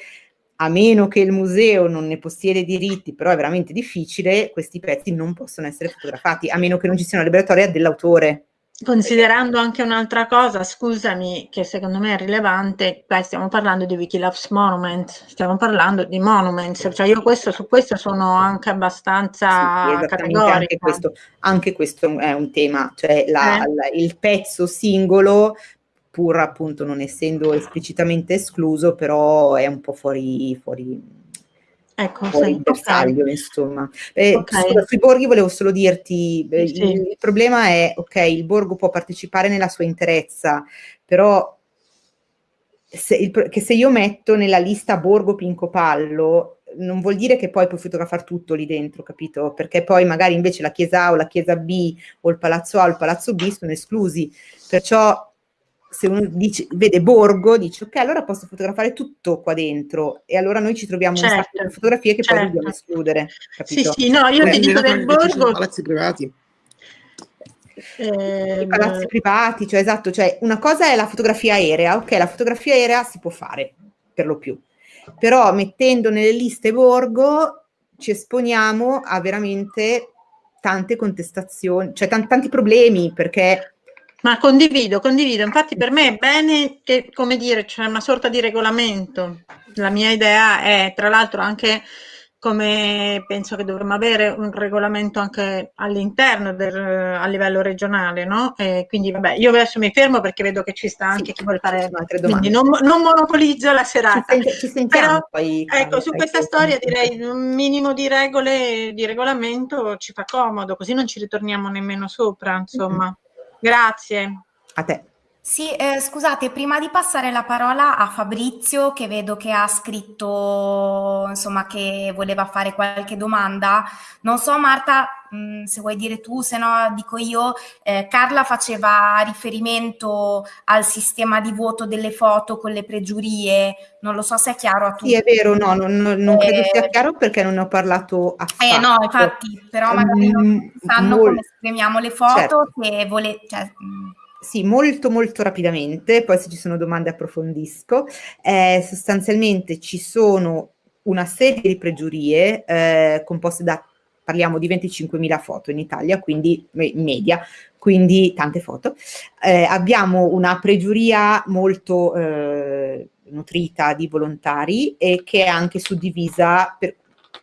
a meno che il museo non ne possiede i diritti, però è veramente difficile, questi pezzi non possono essere fotografati, a meno che non ci sia una liberatoria dell'autore. Considerando anche un'altra cosa, scusami, che secondo me è rilevante, beh, stiamo parlando di Wikiloves Monuments, stiamo parlando di monuments, cioè io questo, su questo sono anche abbastanza sì, categorica. Anche questo, anche questo, è un tema, cioè la, eh. la, il pezzo singolo, pur appunto non essendo esplicitamente escluso, però è un po' fuori, fuori Ecco, fuori sì, bersaglio, okay. insomma. Eh, okay. Scusa, sui borghi volevo solo dirti, eh, sì. il, il, problema è, ok, il borgo può partecipare nella sua interezza, però se, il, che se io metto nella lista borgo Pincopallo, non vuol dire che poi puoi fotografare tutto lì dentro, capito? Perché poi magari invece la chiesa A o la chiesa B o il palazzo A o il palazzo B sono esclusi. Perciò se uno dice, vede Borgo, dice ok, allora posso fotografare tutto qua dentro e allora noi ci troviamo certo, un sacco di certo, fotografie che certo. poi dobbiamo escludere. Capito? Sì, sì, no, io Beh, ti dico del Borgo... Palazzi privati. Eh, palazzi privati, cioè esatto, cioè una cosa è la fotografia aerea, ok, la fotografia aerea si può fare per lo più, però mettendo nelle liste Borgo ci esponiamo a veramente tante contestazioni, cioè tanti, tanti problemi perché ma condivido, condivido. Infatti per me è bene che, come dire, c'è una sorta di regolamento. La mia idea è, tra l'altro, anche come penso che dovremmo avere un regolamento anche all'interno a livello regionale, no? E quindi vabbè, io adesso mi fermo perché vedo che ci sta anche sì, chi vuole fare altre domande. Quindi non, non monopolizzo la serata. Ci, ci sentiamo Però, poi. Ecco, su questa storia direi un minimo di regole, di regolamento ci fa comodo, così non ci ritorniamo nemmeno sopra, insomma. Mm -hmm. Grazie. A te. Sì, eh, scusate, prima di passare la parola a Fabrizio, che vedo che ha scritto, insomma, che voleva fare qualche domanda, non so Marta, mh, mm, se vuoi dire tu, se no dico io, eh, Carla faceva riferimento al sistema di voto delle foto con le pregiurie, non lo so se è chiaro a tutti. Sì, è vero, no, non, non credo eh, sia chiaro perché non ne ho parlato affatto. Eh no, infatti, però magari non sanno come esprimiamo le foto, certo. se volete... Cioè, mm, sì, molto molto rapidamente, poi se ci sono domande approfondisco. Eh, sostanzialmente ci sono una serie di pregiurie eh, composte da, parliamo di 25.000 foto in Italia, quindi in media, quindi tante foto. Eh, abbiamo una pregiuria molto eh, nutrita di volontari e che è anche suddivisa per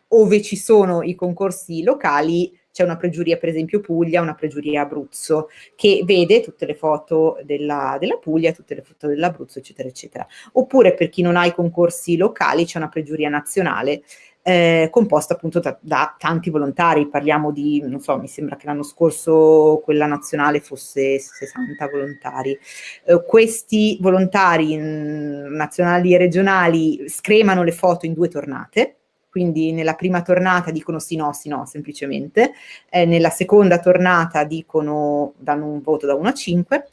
ove ci sono i concorsi locali c'è una pregiuria per esempio Puglia, una pregiuria Abruzzo, che vede tutte le foto della, della Puglia, tutte le foto dell'Abruzzo, eccetera, eccetera. Oppure per chi non ha i concorsi locali c'è una pregiuria nazionale eh, composta appunto da, da, tanti volontari, parliamo di, non so, mi sembra che l'anno scorso quella nazionale fosse 60 volontari. Eh, questi volontari mh, mm, nazionali e regionali scremano le foto in due tornate, quindi nella prima tornata dicono sì no, sì no, semplicemente, eh, nella seconda tornata dicono, danno un voto da 1 a 5,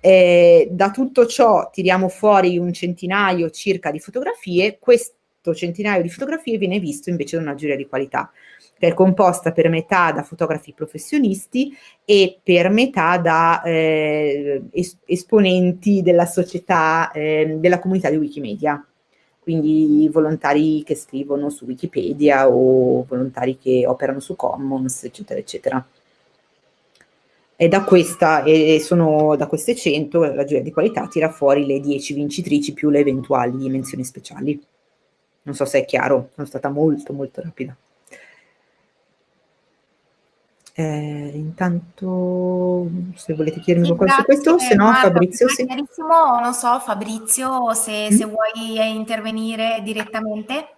eh, da tutto ciò tiriamo fuori un centinaio circa di fotografie, quest 8 centinaio di fotografie viene visto invece da una giuria di qualità che è composta per metà da fotografi professionisti e per metà da eh, es esponenti della società, eh, della comunità di Wikimedia, quindi volontari che scrivono su Wikipedia o volontari che operano su Commons, eccetera, eccetera. E da, questa, e sono, da queste 100 la giuria di qualità tira fuori le 10 vincitrici più le eventuali menzioni speciali. Non so se è chiaro, sono stata molto molto rapida. Eh, intanto se volete chiedermi sì, qualcosa su questo, se no Fabrizio sì. Chiarissimo, non so Fabrizio se, mm. se vuoi intervenire direttamente.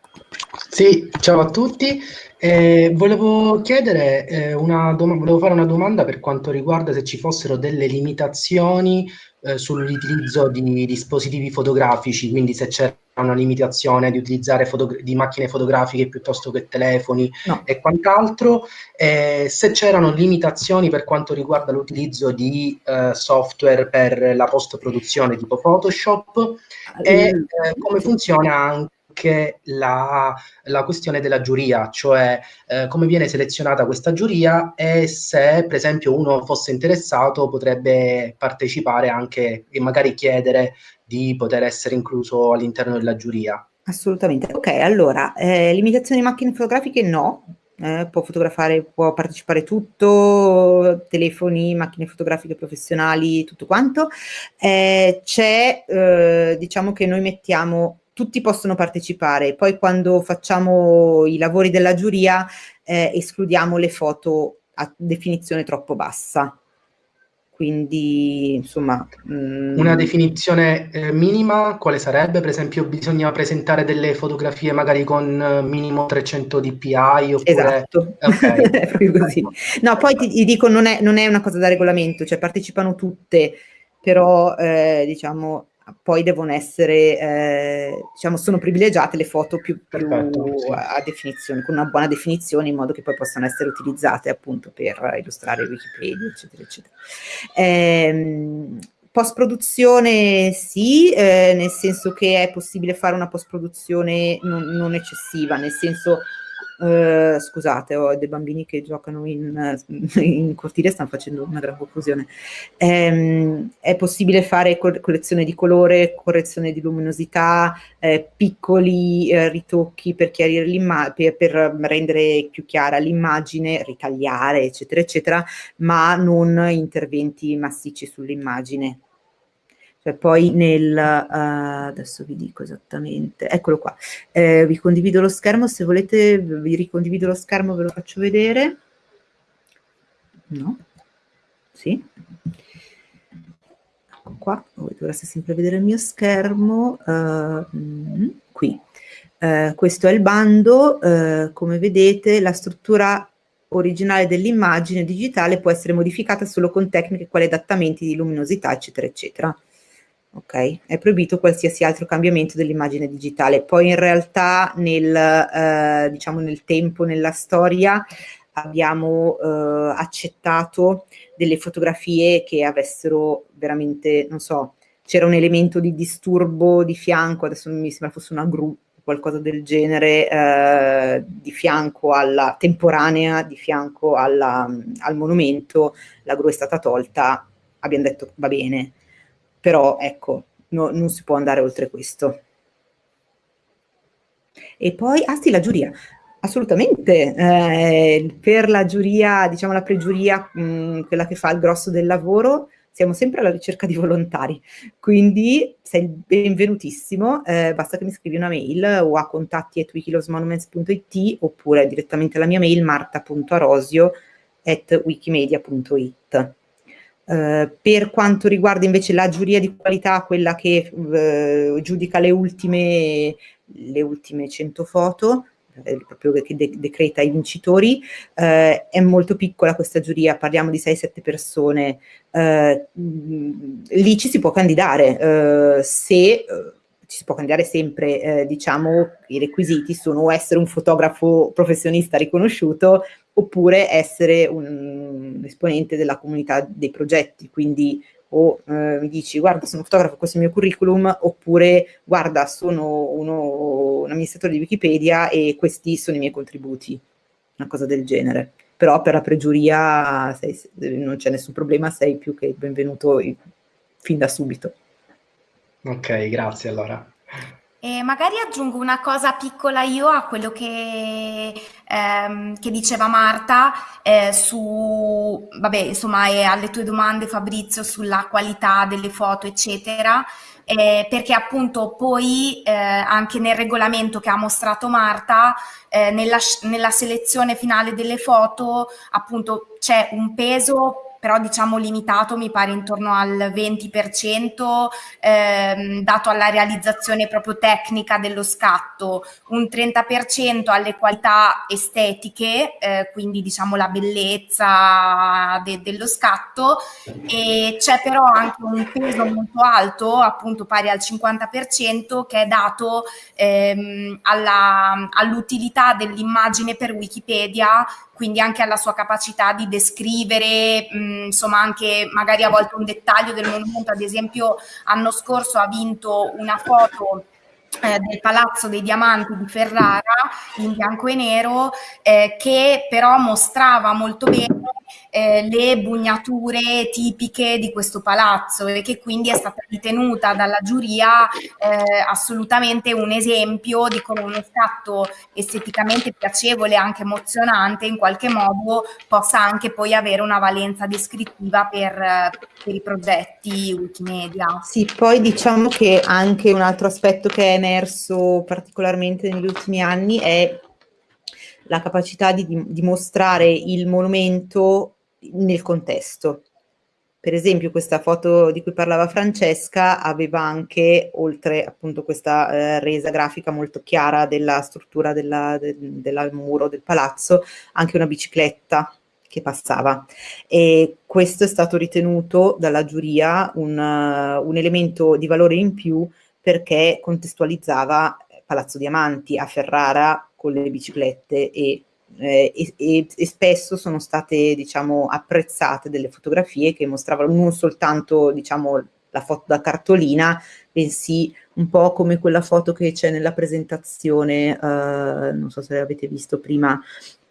Sì, ciao a tutti. Eh, volevo chiedere eh, una volevo fare una domanda per quanto riguarda se ci fossero delle limitazioni eh, sull'utilizzo di dispositivi fotografici, quindi se c'era una limitazione di utilizzare di macchine fotografiche piuttosto che telefoni no. e quant'altro, eh, se c'erano limitazioni per quanto riguarda l'utilizzo di eh, software per la post-produzione tipo Photoshop e eh, come funziona anche anche la, la questione della giuria, cioè eh, come viene selezionata questa giuria e se per esempio uno fosse interessato potrebbe partecipare anche e magari chiedere di poter essere incluso all'interno della giuria. Assolutamente. Ok, allora, eh, limitazioni di macchine fotografiche no, eh, può fotografare, può partecipare tutto, telefoni, macchine fotografiche professionali, tutto quanto. Eh, c'è, eh, diciamo che noi mettiamo tutti possono partecipare, poi quando facciamo i lavori della giuria eh, escludiamo le foto a definizione troppo bassa. Quindi, insomma... Mm, Una definizione eh, minima quale sarebbe? Per esempio bisogna presentare delle fotografie magari con eh, minimo 300 dpi oppure... Esatto, okay. così. No, poi ti, ti dico, non è, non è, una cosa da regolamento, cioè partecipano tutte, però eh, diciamo poi devono essere, eh, diciamo, sono privilegiate le foto più, più Perfetto, sì. a definizione, con una buona definizione, in modo che poi possano essere utilizzate appunto per illustrare Wikipedia, eccetera, eccetera. Eh, post-produzione sì, eh, nel senso che è possibile fare una post-produzione non, non eccessiva, nel senso Uh, scusate, ho dei bambini che giocano in, in cortile stanno facendo una gran confusione. Um, è possibile fare collezione di colore, correzione di luminosità, eh, piccoli eh, ritocchi per, per, per rendere più chiara l'immagine, ritagliare, eccetera, eccetera, ma non interventi massicci sull'immagine. Cioè poi nel, uh, adesso vi dico esattamente, eccolo qua, eh, vi condivido lo schermo, se volete vi ricondivido lo schermo, ve lo faccio vedere. No? Sì? Ecco qua, voi dovreste sempre vedere il mio schermo, uh, qui. Uh, questo è il bando, come vedete la struttura originale dell'immagine digitale può essere modificata solo con tecniche quali adattamenti di luminosità, eccetera, eccetera ok? È proibito qualsiasi altro cambiamento dell'immagine digitale. Poi in realtà nel, eh, diciamo nel tempo, nella storia, abbiamo eh, accettato delle fotografie che avessero veramente, non so, c'era un elemento di disturbo di fianco, adesso mi sembra fosse una gru, qualcosa del genere, eh, di fianco alla temporanea, di fianco alla, al monumento, la gru è stata tolta, abbiamo detto va bene, però ecco, no, non si può andare oltre questo. E poi, ah sì, la giuria. Assolutamente, eh, per la giuria, diciamo la pregiuria, mh, mm, quella che fa il grosso del lavoro, siamo sempre alla ricerca di volontari, quindi sei benvenutissimo, eh, basta che mi scrivi una mail o a contatti.wikilosmonuments.it oppure direttamente alla mia mail marta.arosio.wikimedia.it. Uh, per quanto riguarda invece la giuria di qualità, quella che uh, giudica le ultime, le ultime 100 foto, eh, proprio che de decreta i vincitori, uh, è molto piccola questa giuria, parliamo di 6-7 persone, lì ci si può candidare, se ci si può candidare sempre, eh, diciamo, i requisiti sono essere un fotografo professionista riconosciuto oppure essere un esponente della comunità dei progetti, quindi o eh, mi dici guarda sono fotografo, questo è il mio curriculum, oppure guarda sono uno, un amministratore di Wikipedia e questi sono i miei contributi, una cosa del genere. Però per la pregiuria sei, non c'è nessun problema, sei più che benvenuto fin da subito. Ok, grazie allora. E magari aggiungo una cosa piccola io a quello che, ehm, che diceva Marta eh, su, vabbè, insomma, e alle tue domande Fabrizio sulla qualità delle foto, eccetera. Eh, perché appunto poi eh, anche nel regolamento che ha mostrato Marta, eh, nella, nella selezione finale delle foto, appunto c'è un peso però diciamo limitato, mi pare intorno al 20%, ehm, dato alla realizzazione proprio tecnica dello scatto, un 30% alle qualità estetiche, eh, quindi diciamo la bellezza de dello scatto, e c'è però anche un peso molto alto, appunto pari al 50%, che è dato ehm, all'utilità all dell'immagine per Wikipedia quindi anche alla sua capacità di descrivere, mh, insomma anche magari a volte un dettaglio del monumento, ad esempio l'anno scorso ha vinto una foto eh, del Palazzo dei Diamanti di Ferrara in bianco e nero eh, che però mostrava molto bene eh, le bugnature tipiche di questo palazzo e che quindi è stata ritenuta dalla giuria eh, assolutamente un esempio di come uno scatto esteticamente piacevole e anche emozionante in qualche modo possa anche poi avere una valenza descrittiva per, per i progetti Wikimedia. Sì, poi diciamo che anche un altro aspetto che è emerso particolarmente negli ultimi anni è la capacità di, di mostrare il monumento nel contesto. Per esempio questa foto di cui parlava Francesca aveva anche, oltre appunto questa eh, resa grafica molto chiara della struttura della, del, del muro del palazzo, anche una bicicletta che passava. E questo è stato ritenuto dalla giuria un, uh, un elemento di valore in più perché contestualizzava Palazzo Diamanti a Ferrara con le biciclette e, eh, e, e, spesso sono state diciamo apprezzate delle fotografie che mostravano non soltanto diciamo la foto da cartolina bensì un po' come quella foto che c'è nella presentazione eh, non so se l'avete visto prima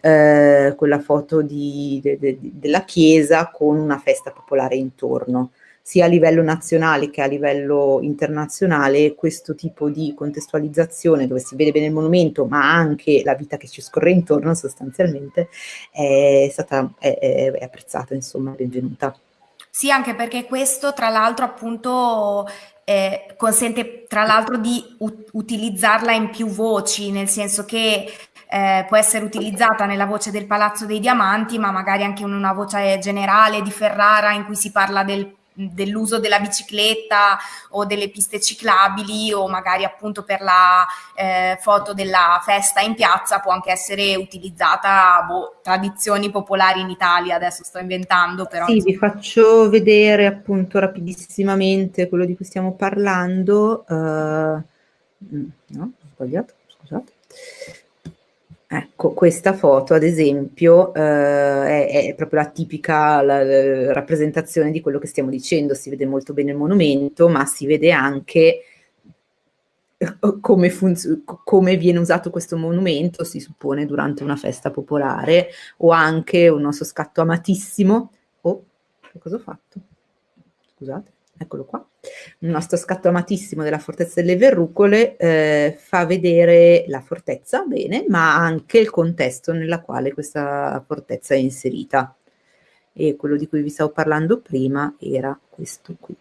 eh, quella foto di, de, de, della chiesa con una festa popolare intorno sia a livello nazionale che a livello internazionale questo tipo di contestualizzazione dove si vede bene il monumento ma anche la vita che ci scorre intorno sostanzialmente è stata è, è apprezzata insomma benvenuta. Sì anche perché questo tra l'altro appunto eh, consente tra l'altro di utilizzarla in più voci nel senso che eh, può essere utilizzata nella voce del Palazzo dei Diamanti, ma magari anche in una voce generale di Ferrara in cui si parla del dell'uso della bicicletta o delle piste ciclabili o magari appunto per la eh, foto della festa in piazza può anche essere utilizzata boh, tradizioni popolari in Italia adesso sto inventando però sì vi faccio vedere appunto rapidissimamente quello di cui stiamo parlando uh, no ho sbagliato scusate Ecco, questa foto ad esempio eh, è, è, proprio la tipica la, la rappresentazione di quello che stiamo dicendo, si vede molto bene il monumento, ma si vede anche eh, come, come, viene usato questo monumento, si suppone durante una festa popolare, o anche un nostro scatto amatissimo. Oh, cosa ho fatto? Scusate eccolo qua, il nostro scatto amatissimo della fortezza delle verrucole eh, fa vedere la fortezza, bene, ma anche il contesto nella quale questa fortezza è inserita. E quello di cui vi stavo parlando prima era questo qui,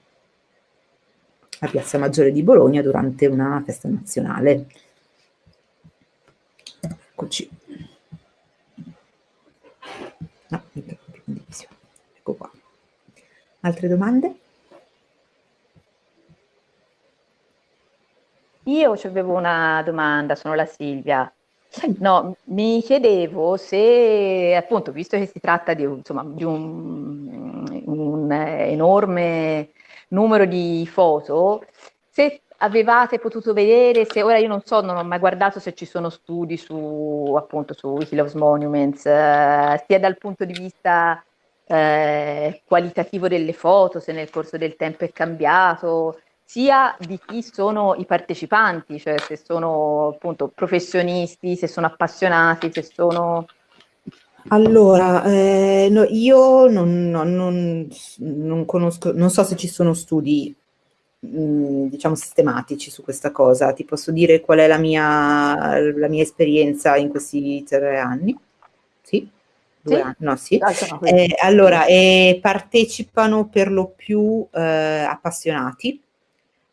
la Piazza Maggiore di Bologna durante una festa nazionale. Eccoci. No, ecco qua. Altre domande? Io avevo una domanda, sono la Silvia. No, mi chiedevo se, appunto, visto che si tratta di, insomma, di un, un enorme numero di foto, se avevate potuto vedere, se ora io non so, non ho mai guardato se ci sono studi su, appunto, su Wikiloves Monuments, eh, sia dal punto di vista eh, qualitativo delle foto, se nel corso del tempo è cambiato, sia di chi sono i partecipanti, cioè se sono appunto professionisti, se sono appassionati, se sono... Allora, eh, no, io non, non, non, conosco, non so se ci sono studi mh, mm, diciamo sistematici su questa cosa, ti posso dire qual è la mia, la mia esperienza in questi tre anni? Sì? Due sì? anni? No, sì. Eh, allora, eh, partecipano per lo più eh, appassionati,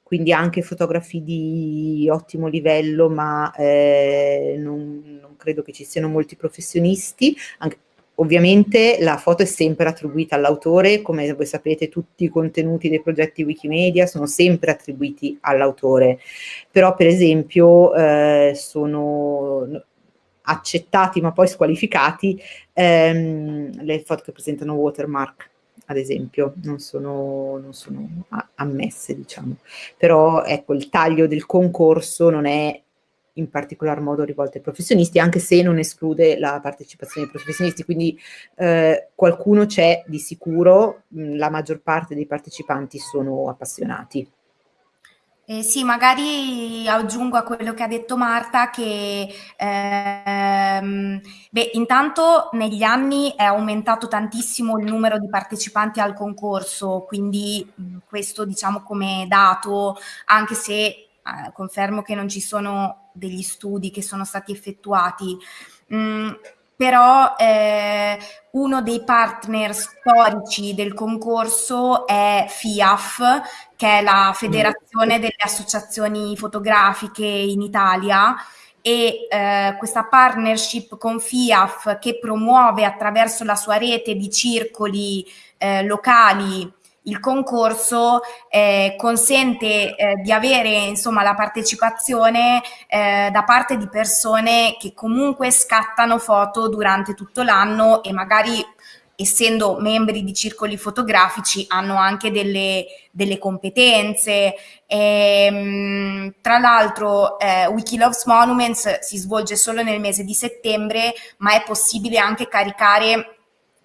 quindi anche fotografi di ottimo livello, ma eh, non, non, credo che ci siano molti professionisti. Anche, ovviamente la foto è sempre attribuita all'autore, come voi sapete tutti i contenuti dei progetti Wikimedia sono sempre attribuiti all'autore, però per esempio eh, sono accettati ma poi squalificati ehm, le foto che presentano watermark ad esempio, non sono, non sono ammesse, diciamo. Però ecco, il taglio del concorso non è in particolar modo rivolto ai professionisti, anche se non esclude la partecipazione dei professionisti, quindi eh, qualcuno c'è di sicuro, la maggior parte dei partecipanti sono appassionati. Eh, sì, magari aggiungo a quello che ha detto Marta che ehm, beh, intanto negli anni è aumentato tantissimo il numero di partecipanti al concorso, quindi mh, questo diciamo come dato, anche se eh, confermo che non ci sono degli studi che sono stati effettuati. Mh, però eh, uno dei partner storici del concorso è FIAF, che è la Federazione delle Associazioni Fotografiche in Italia, e eh, questa partnership con FIAF che promuove attraverso la sua rete di circoli eh, locali il concorso eh, consente eh, di avere insomma la partecipazione eh, da parte di persone che comunque scattano foto durante tutto l'anno e magari essendo membri di circoli fotografici hanno anche delle, delle competenze. E, ehm, tra l'altro eh, Wikiloves Monuments si svolge solo nel mese di settembre, ma è possibile anche caricare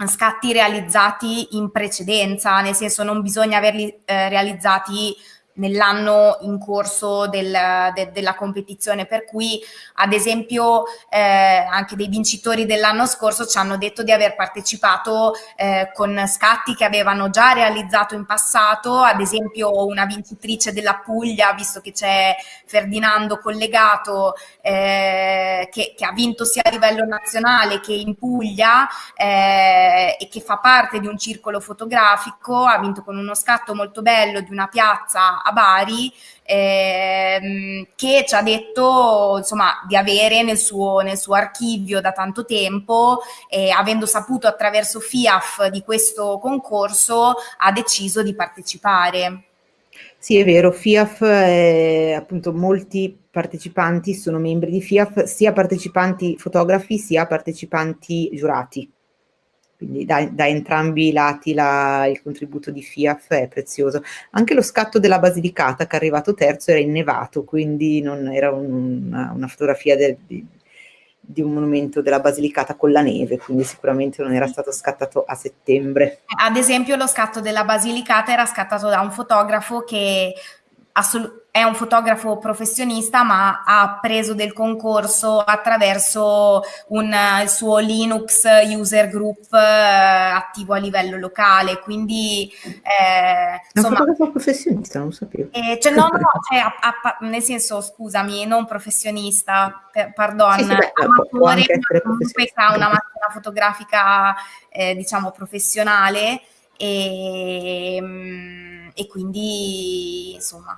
scatti realizzati in precedenza, nel senso non bisogna averli eh, realizzati nell'anno in corso del, de, della competizione, per cui ad esempio eh, anche dei vincitori dell'anno scorso ci hanno detto di aver partecipato eh, con scatti che avevano già realizzato in passato, ad esempio una vincitrice della Puglia, visto che c'è Ferdinando collegato, eh, che, che, ha vinto sia a livello nazionale che in Puglia eh, e che fa parte di un circolo fotografico, ha vinto con uno scatto molto bello di una piazza a Bari ehm, che ci ha detto insomma di avere nel suo, nel suo archivio da tanto tempo e avendo saputo attraverso FIAF di questo concorso ha deciso di partecipare. Sì, è vero, FIAF, è, appunto molti partecipanti sono membri di FIAF, sia partecipanti fotografi sia partecipanti giurati quindi da, da entrambi i lati la, il contributo di FIAF è prezioso. Anche lo scatto della Basilicata che è arrivato terzo era innevato, quindi non era un, una, una, fotografia del, di, di, un monumento della Basilicata con la neve, quindi sicuramente non era stato scattato a settembre. Ad esempio lo scatto della Basilicata era scattato da un fotografo che assolutamente è un fotografo professionista ma ha preso del concorso attraverso un, il suo Linux user group eh, attivo a livello locale. Quindi eh, insomma, un fotografo professionista non sapevo. eh, cioè, no, no, cioè, a, a, nel senso scusami non professionista per, pardon sì, sì, beh, amatore comunque ha una macchina fotografica eh, diciamo professionale e, mm, e quindi insomma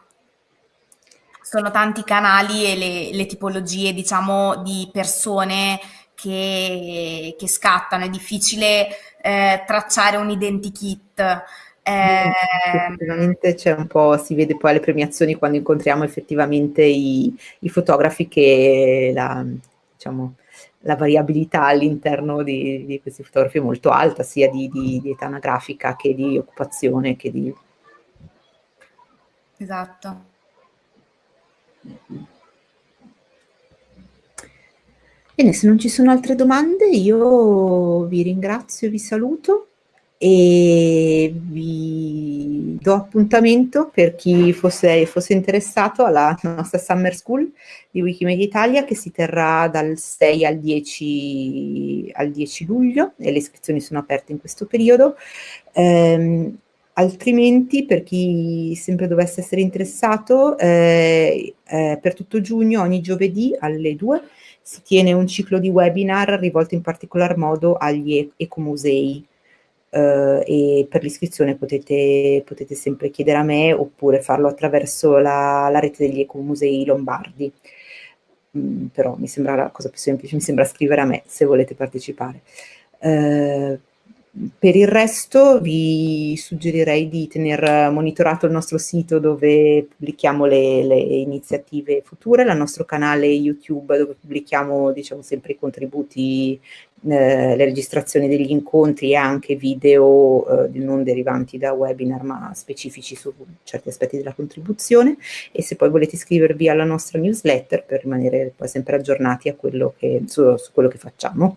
sono tanti canali e le, le tipologie, diciamo, di persone che, che scattano, è difficile eh, tracciare un identikit. Eh, effettivamente c'è un po', si vede poi alle premiazioni quando incontriamo effettivamente i, i fotografi che la, diciamo, la variabilità all'interno di, di, questi fotografi è molto alta, sia di, di, di età anagrafica che di occupazione che di... Esatto. Bene, se non ci sono altre domande io vi ringrazio vi saluto e vi do appuntamento per chi fosse, fosse, interessato alla nostra Summer School di Wikimedia Italia che si terrà dal 6 al 10, al 10 luglio e le iscrizioni sono aperte in questo periodo. Um, altrimenti per chi sempre dovesse essere interessato eh, eh, per tutto giugno ogni giovedì alle 2 si tiene un ciclo di webinar rivolto in particolar modo agli ecomusei eh, e per l'iscrizione potete, potete, sempre chiedere a me oppure farlo attraverso la, la rete degli ecomusei lombardi. Mm, però mi sembra la cosa più semplice, mi sembra scrivere a me se volete partecipare. Eh, per il resto vi suggerirei di tenere monitorato il nostro sito dove pubblichiamo le, le, iniziative future, il nostro canale YouTube dove pubblichiamo diciamo, sempre i contributi, eh, le registrazioni degli incontri e anche video eh, non derivanti da webinar ma specifici su certi aspetti della contribuzione e se poi volete iscrivervi alla nostra newsletter per rimanere poi sempre aggiornati quello che, su, su quello che facciamo.